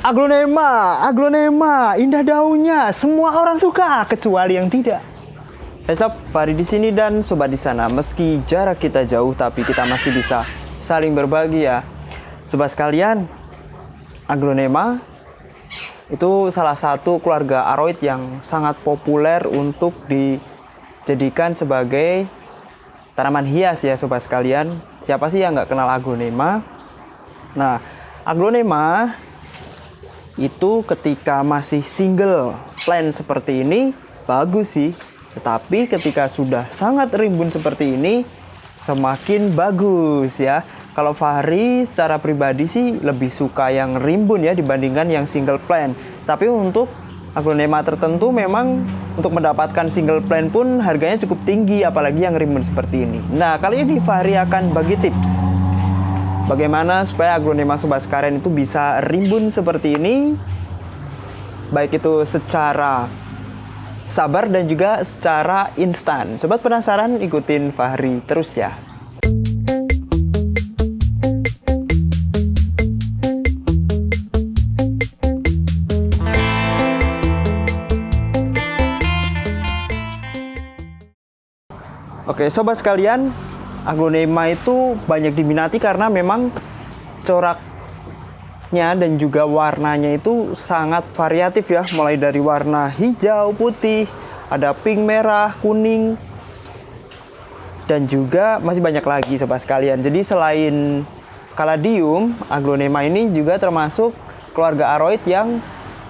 Aglonema, aglonema, indah daunnya, semua orang suka kecuali yang tidak. Sob, Fahri di sini dan sobat di sana. Meski jarak kita jauh, tapi kita masih bisa saling berbagi ya. Sobat sekalian, aglonema itu salah satu keluarga aroid yang sangat populer untuk dijadikan sebagai tanaman hias ya sobat sekalian. Siapa sih yang nggak kenal aglonema? Nah, aglonema itu ketika masih single. Plant seperti ini bagus sih. Tetapi ketika sudah sangat rimbun seperti ini semakin bagus ya. Kalau Fahri secara pribadi sih lebih suka yang rimbun ya dibandingkan yang single plant tapi untuk aglonema tertentu memang untuk mendapatkan single plant pun harganya cukup tinggi apalagi yang rimbun seperti ini. Nah kali ini Fahri akan bagi tips Bagaimana supaya aglonema sobat sekaren itu bisa rimbun seperti ini? Baik itu secara sabar dan juga secara instan. Sobat penasaran? Ikutin Fahri terus ya. Oke, sobat sekalian, aglonema itu banyak diminati karena memang coraknya dan juga warnanya itu sangat variatif ya. Mulai dari warna hijau putih ada pink merah kuning dan juga masih banyak lagi sobat sekalian. Jadi selain kaladium aglonema ini juga termasuk keluarga aroid yang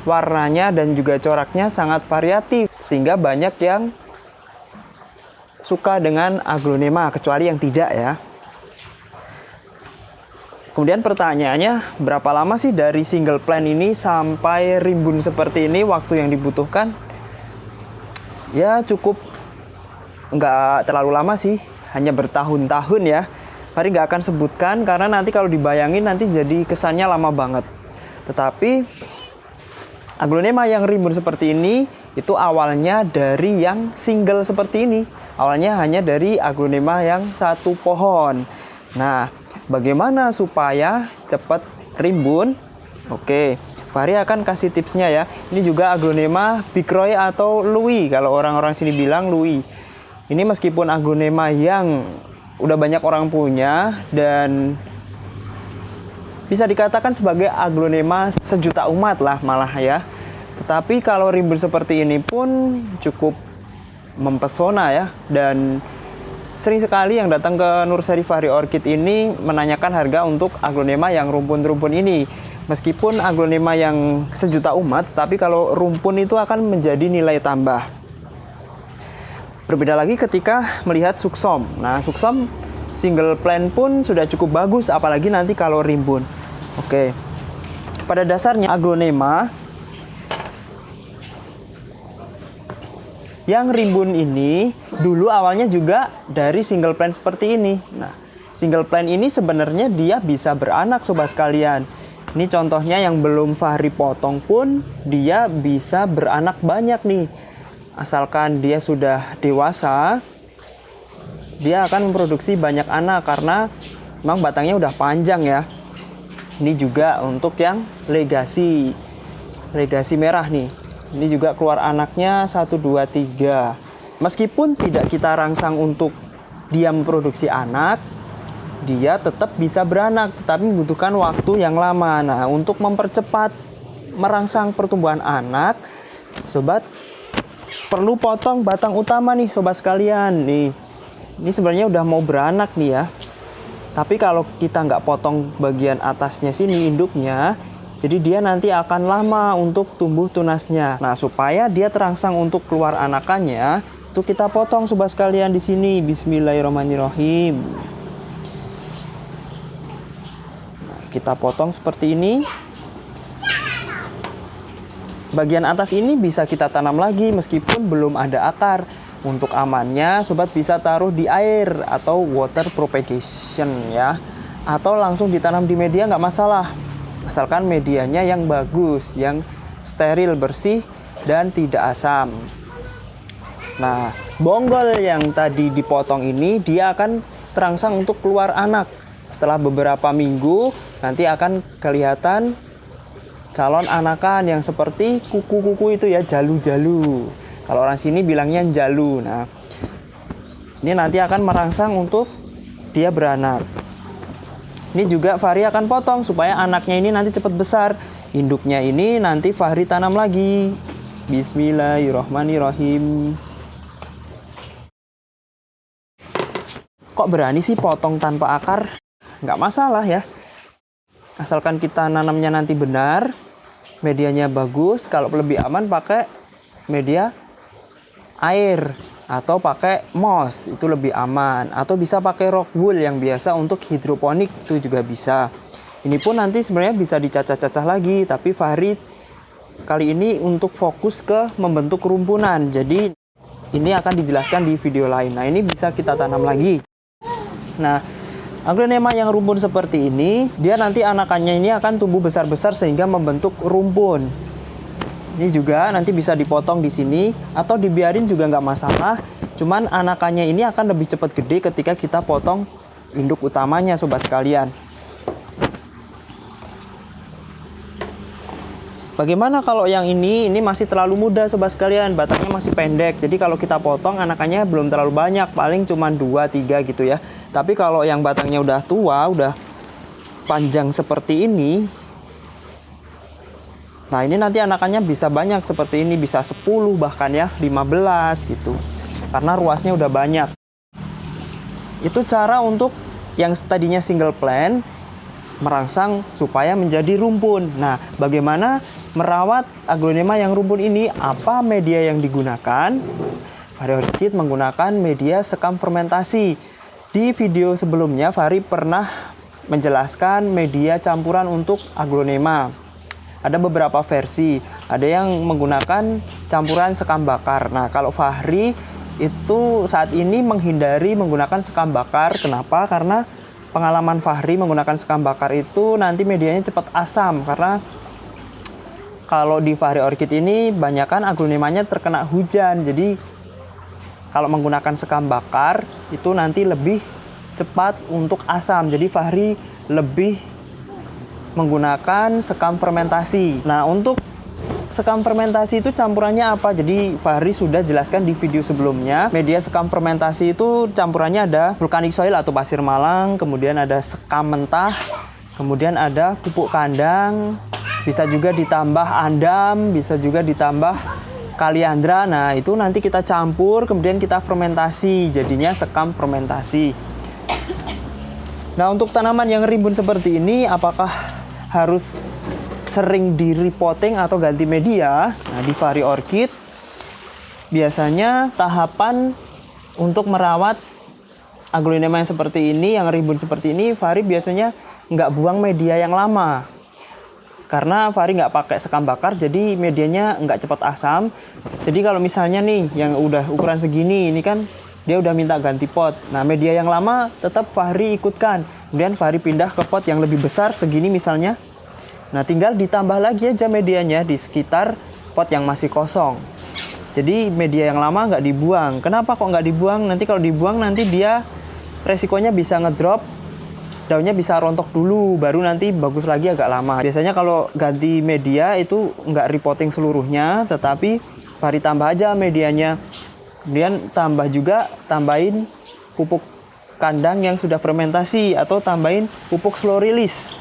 warnanya dan juga coraknya sangat variatif sehingga banyak yang suka dengan aglonema kecuali yang tidak ya. Kemudian pertanyaannya berapa lama sih dari single plant ini sampai rimbun seperti ini waktu yang dibutuhkan? Ya cukup nggak terlalu lama sih, hanya bertahun-tahun ya. Fahri nggak akan sebutkan karena nanti kalau dibayangin nanti jadi kesannya lama banget. Tetapi aglonema yang rimbun seperti ini itu awalnya dari yang single seperti ini awalnya hanya dari aglonema yang satu pohon. Nah, bagaimana supaya cepat rimbun? Oke, Fahri akan kasih tipsnya ya. Ini juga aglonema Bikroy atau Louis, kalau orang-orang sini bilang Louis. Ini meskipun aglonema yang udah banyak orang punya dan bisa dikatakan sebagai aglonema sejuta umat lah malah ya. Tetapi kalau rimbun seperti ini pun cukup mempesona ya dan sering sekali yang datang ke Nursari Fahri Orchid ini menanyakan harga untuk aglonema yang rumpun-rumpun ini. Meskipun aglonema yang sejuta umat, tapi kalau rumpun itu akan menjadi nilai tambah. Berbeda lagi ketika melihat suksom. Nah, suksom single plant pun sudah cukup bagus, apalagi nanti kalau rimbun. Oke, pada dasarnya aglonema Yang rimbun ini dulu awalnya juga dari single plant seperti ini. Nah, single plant ini sebenarnya dia bisa beranak sobat sekalian. Ini contohnya yang belum Fahri potong pun dia bisa beranak banyak nih. Asalkan dia sudah dewasa, dia akan memproduksi banyak anak karena memang batangnya udah panjang ya. Ini juga untuk yang legasi. Legasi merah nih. Ini juga keluar anaknya 1, 2, 3. Meskipun tidak kita rangsang untuk dia memproduksi anak, dia tetap bisa beranak, tetapi membutuhkan waktu yang lama. Nah, untuk mempercepat merangsang pertumbuhan anak, sobat perlu potong batang utama nih sobat sekalian. Nih, ini sebenarnya udah mau beranak nih ya. Tapi kalau kita nggak potong bagian atasnya sini induknya, jadi dia nanti akan lama untuk tumbuh tunasnya. Nah, supaya dia terangsang untuk keluar anakannya, itu kita potong sobat sekalian di sini. Bismillahirrahmanirrahim. Nah, kita potong seperti ini. Bagian atas ini bisa kita tanam lagi meskipun belum ada akar. Untuk amannya, sobat bisa taruh di air atau water propagation ya. Atau langsung ditanam di media nggak masalah asalkan medianya yang bagus, yang steril, bersih, dan tidak asam. Nah, bonggol yang tadi dipotong ini dia akan terangsang untuk keluar anak. Setelah beberapa minggu nanti akan kelihatan calon anakan yang seperti kuku-kuku itu ya jalu-jalu. Kalau orang sini bilangnya jalu. Nah, ini nanti akan merangsang untuk dia beranak. Ini juga Fahri akan potong supaya anaknya ini nanti cepat besar. Induknya ini nanti Fahri tanam lagi. Bismillahirrohmanirrohim. Kok berani sih potong tanpa akar? Nggak masalah ya. Asalkan kita nanamnya nanti benar, medianya bagus. Kalau lebih aman pakai media air atau pakai moss itu lebih aman atau bisa pakai rock wool yang biasa untuk hidroponik itu juga bisa. Ini pun nanti sebenarnya bisa dicacah-cacah lagi, tapi Fahri kali ini untuk fokus ke membentuk rumpunan. Jadi ini akan dijelaskan di video lain. Nah, ini bisa kita tanam lagi. Nah, aglonema yang rumpun seperti ini, dia nanti anakannya ini akan tumbuh besar-besar sehingga membentuk rumpun. Ini juga nanti bisa dipotong di sini atau dibiarin juga nggak masalah. Cuman anakannya ini akan lebih cepat gede ketika kita potong induk utamanya sobat sekalian. Bagaimana kalau yang ini, ini masih terlalu muda sobat sekalian, batangnya masih pendek. Jadi kalau kita potong anakannya belum terlalu banyak, paling cuma 2-3 gitu ya. Tapi kalau yang batangnya udah tua, udah panjang seperti ini, Nah ini nanti anakannya bisa banyak seperti ini, bisa 10 bahkan ya, 15 gitu. Karena ruasnya udah banyak. Itu cara untuk yang tadinya single plant, merangsang supaya menjadi rumpun. Nah, bagaimana merawat aglonema yang rumpun ini? Apa media yang digunakan? Fahri Orchid menggunakan media sekam fermentasi. Di video sebelumnya, Fahri pernah menjelaskan media campuran untuk aglonema. Ada beberapa versi, ada yang menggunakan campuran sekam bakar. Nah, kalau Fahri itu saat ini menghindari menggunakan sekam bakar. Kenapa? Karena pengalaman Fahri menggunakan sekam bakar itu nanti medianya cepat asam karena kalau di Fahri Orchid ini banyakkan aglonemanya terkena hujan jadi kalau menggunakan sekam bakar itu nanti lebih cepat untuk asam jadi Fahri lebih menggunakan sekam fermentasi nah untuk sekam fermentasi itu campurannya apa? Jadi Fahri sudah jelaskan di video sebelumnya. Media sekam fermentasi itu campurannya ada vulkanik soil atau pasir malang, kemudian ada sekam mentah, kemudian ada pupuk kandang, bisa juga ditambah andam, bisa juga ditambah kaliandra. Nah, itu nanti kita campur, kemudian kita fermentasi, jadinya sekam fermentasi. Nah, untuk tanaman yang rimbun seperti ini, apakah harus sering di repotting atau ganti media, nah di Vari Orchid biasanya tahapan untuk merawat aglonema yang seperti ini, yang rimbun seperti ini, Vari biasanya nggak buang media yang lama. Karena Vari nggak pakai sekam bakar, jadi medianya nggak cepat asam. Jadi kalau misalnya nih, yang udah ukuran segini, ini kan dia udah minta ganti pot. Nah, media yang lama tetap Fahri ikutkan. Kemudian Fahri pindah ke pot yang lebih besar, segini misalnya. Nah, tinggal ditambah lagi aja medianya di sekitar pot yang masih kosong. Jadi media yang lama nggak dibuang. Kenapa kok nggak dibuang? Nanti kalau dibuang nanti dia resikonya bisa ngedrop, daunnya bisa rontok dulu, baru nanti bagus lagi agak lama. Biasanya kalau ganti media itu nggak repotting seluruhnya, tetapi hari tambah aja medianya. Kemudian tambah juga tambahin pupuk kandang yang sudah fermentasi atau tambahin pupuk slow release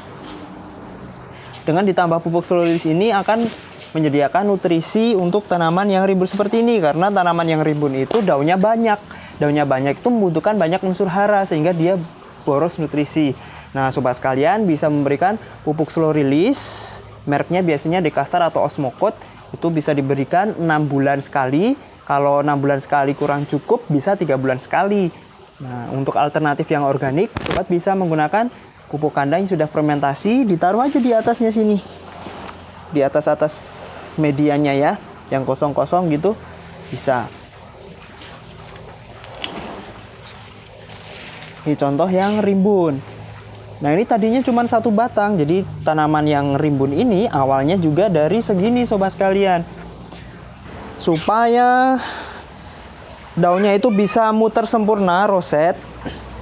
dengan ditambah pupuk slow ini akan menyediakan nutrisi untuk tanaman yang rimbun seperti ini karena tanaman yang rimbun itu daunnya banyak. Daunnya banyak itu membutuhkan banyak unsur hara sehingga dia boros nutrisi. Nah sobat sekalian bisa memberikan pupuk slow release mereknya biasanya Dekastar atau Osmocot itu bisa diberikan 6 bulan sekali. Kalau 6 bulan sekali kurang cukup bisa tiga bulan sekali nah untuk alternatif yang organik sobat bisa menggunakan pupuk kandang yang sudah fermentasi ditaruh aja di atasnya sini. Di atas atas medianya ya yang kosong-kosong gitu bisa. Ini contoh yang rimbun. Nah ini tadinya cuma satu batang jadi tanaman yang rimbun ini awalnya juga dari segini sobat sekalian. Supaya daunnya itu bisa muter sempurna roset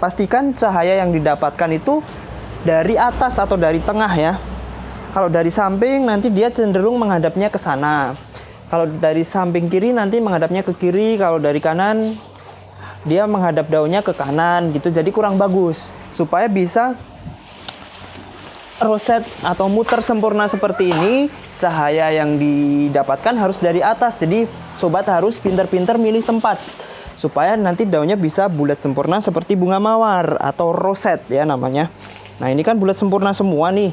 pastikan cahaya yang didapatkan itu dari atas atau dari tengah ya. kalau dari samping nanti dia cenderung menghadapnya ke sana. Kalau dari samping kiri nanti menghadapnya ke kiri, kalau dari kanan dia menghadap daunnya ke kanan gitu. Jadi kurang bagus. Supaya bisa roset atau muter sempurna seperti ini, cahaya yang didapatkan harus dari atas. Jadi sobat harus pintar-pintar milih tempat supaya nanti daunnya bisa bulat sempurna seperti bunga mawar atau roset ya namanya. Nah, ini kan bulat sempurna semua nih.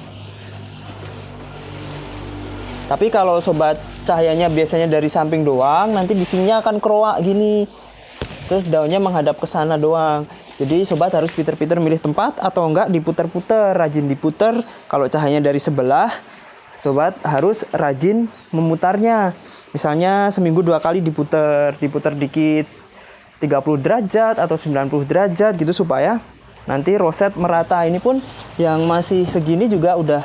Tapi kalau sobat cahayanya biasanya dari samping doang, nanti di sininya akan keroak gini. Terus daunnya menghadap ke sana doang. Jadi sobat harus pinter-pinter milih tempat atau enggak diputer-puter, rajin diputer. Kalau cahayanya dari sebelah, sobat harus rajin memutarnya. Misalnya seminggu dua kali diputer, diputer dikit 30 derajat atau 90 derajat gitu supaya nanti roset merata. Ini pun yang masih segini juga udah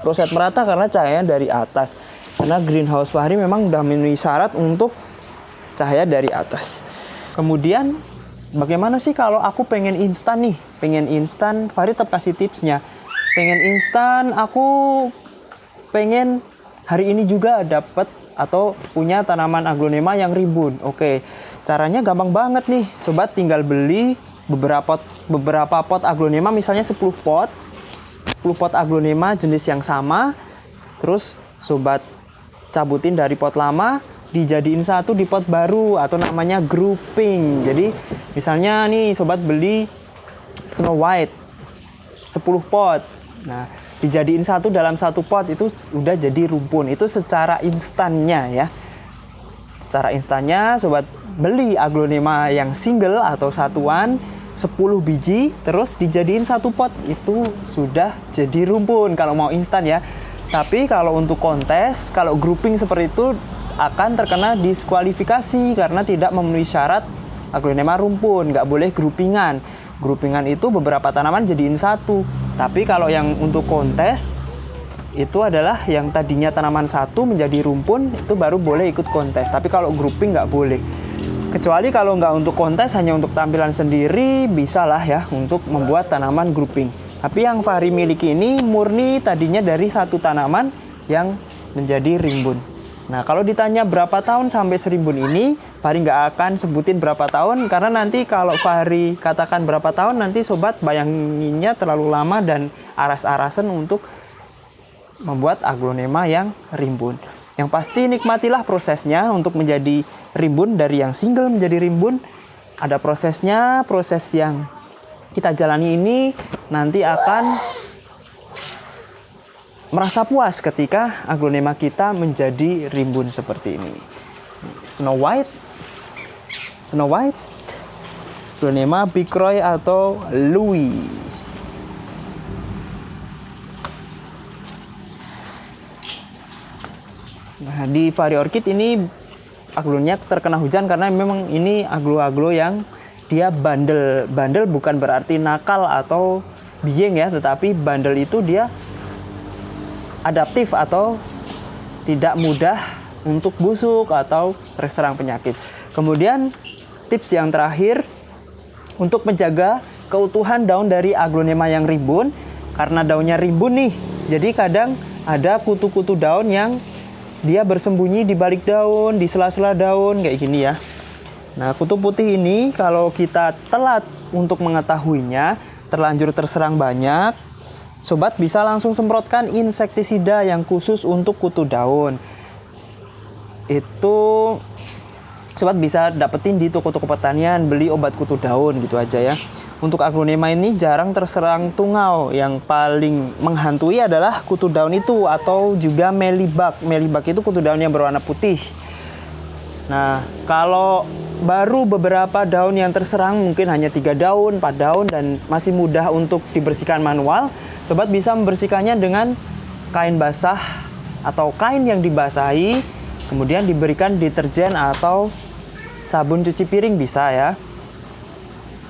roset merata karena cahaya dari atas. Karena greenhouse Fahri memang udah memenuhi syarat untuk cahaya dari atas. Kemudian bagaimana sih kalau aku pengen instan nih? Pengen instan, Fahri tetap kasih tipsnya. Pengen instan, aku pengen hari ini juga dapat atau punya tanaman aglonema yang rimbun. Oke, caranya gampang banget nih. Sobat tinggal beli beberapa beberapa pot aglonema misalnya 10 pot 10 pot aglonema jenis yang sama terus sobat cabutin dari pot lama dijadiin satu di pot baru atau namanya grouping. Jadi misalnya nih sobat beli Snow White 10 pot. Nah dijadiin satu dalam satu pot itu udah jadi rumpun. Itu secara instannya ya. Secara instannya sobat beli aglonema yang single atau satuan 10 biji terus dijadiin satu pot. Itu sudah jadi rumpun kalau mau instan ya. Tapi kalau untuk kontes kalau grouping seperti itu akan terkena diskualifikasi karena tidak memenuhi syarat aglonema rumpun nggak boleh groupingan groupingan itu beberapa tanaman jadiin satu tapi kalau yang untuk kontes itu adalah yang tadinya tanaman satu menjadi rumpun itu baru boleh ikut kontes tapi kalau grouping nggak boleh Kecuali kalau nggak untuk kontes, hanya untuk tampilan sendiri, bisa lah ya untuk membuat tanaman grouping. Tapi yang Fahri miliki ini murni tadinya dari satu tanaman yang menjadi rimbun. Nah kalau ditanya berapa tahun sampai serimbun ini, Fahri nggak akan sebutin berapa tahun karena nanti kalau Fahri katakan berapa tahun nanti sobat bayanginnya terlalu lama dan aras-arasan untuk membuat aglonema yang rimbun. Yang pasti nikmatilah prosesnya untuk menjadi rimbun dari yang single menjadi rimbun. Ada prosesnya, proses yang kita jalani ini nanti akan merasa puas ketika aglonema kita menjadi rimbun seperti ini. Snow White, Snow White, aglonema Big Roy atau Louis. Nah, di vari orchid ini aglonya terkena hujan karena memang ini aglo-aglo yang dia bandel. Bandel bukan berarti nakal atau bieng ya, tetapi bandel itu dia adaptif atau tidak mudah untuk busuk atau terserang penyakit. Kemudian tips yang terakhir untuk menjaga keutuhan daun dari aglonema yang rimbun karena daunnya rimbun nih. Jadi kadang ada kutu-kutu daun yang dia bersembunyi di balik daun, di sela-sela daun kayak gini ya. Nah, kutu putih ini kalau kita telat untuk mengetahuinya, terlanjur terserang banyak, sobat bisa langsung semprotkan insektisida yang khusus untuk kutu daun. Itu sobat bisa dapetin di toko-toko pertanian, beli obat kutu daun gitu aja ya. Untuk aglonema ini jarang terserang tungau. Yang paling menghantui adalah kutu daun itu atau juga melibak. Melibak itu kutu daun yang berwarna putih. Nah, kalau baru beberapa daun yang terserang mungkin hanya tiga daun, empat daun dan masih mudah untuk dibersihkan manual, sobat bisa membersihkannya dengan kain basah atau kain yang dibasahi, kemudian diberikan deterjen atau sabun cuci piring bisa ya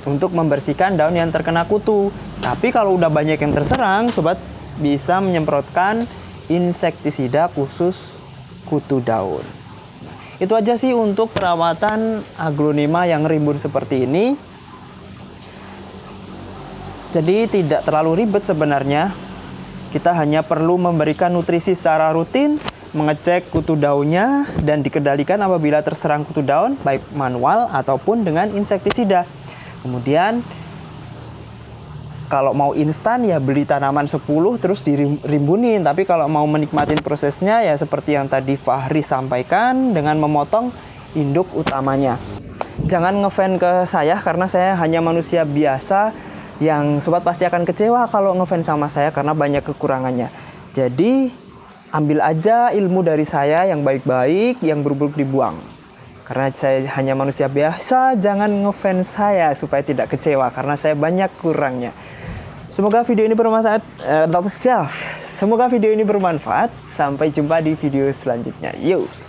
untuk membersihkan daun yang terkena kutu. Tapi kalau udah banyak yang terserang, sobat bisa menyemprotkan insektisida khusus kutu daun. Itu aja sih untuk perawatan aglonema yang rimbun seperti ini. Jadi tidak terlalu ribet sebenarnya. Kita hanya perlu memberikan nutrisi secara rutin, mengecek kutu daunnya, dan dikendalikan apabila terserang kutu daun, baik manual ataupun dengan insektisida. Kemudian kalau mau instan ya beli tanaman 10 terus dirimbunin tapi kalau mau menikmati prosesnya ya seperti yang tadi Fahri sampaikan dengan memotong induk utamanya. Jangan ngefan ke saya karena saya hanya manusia biasa yang sobat pasti akan kecewa kalau ngefan sama saya karena banyak kekurangannya. Jadi ambil aja ilmu dari saya yang baik-baik yang buruk-buruk dibuang. Karena saya hanya manusia biasa jangan ngefans saya supaya tidak kecewa karena saya banyak kurangnya Semoga video ini bermanfaat. Uh, semoga video ini bermanfaat. Sampai jumpa di video selanjutnya. Yuk.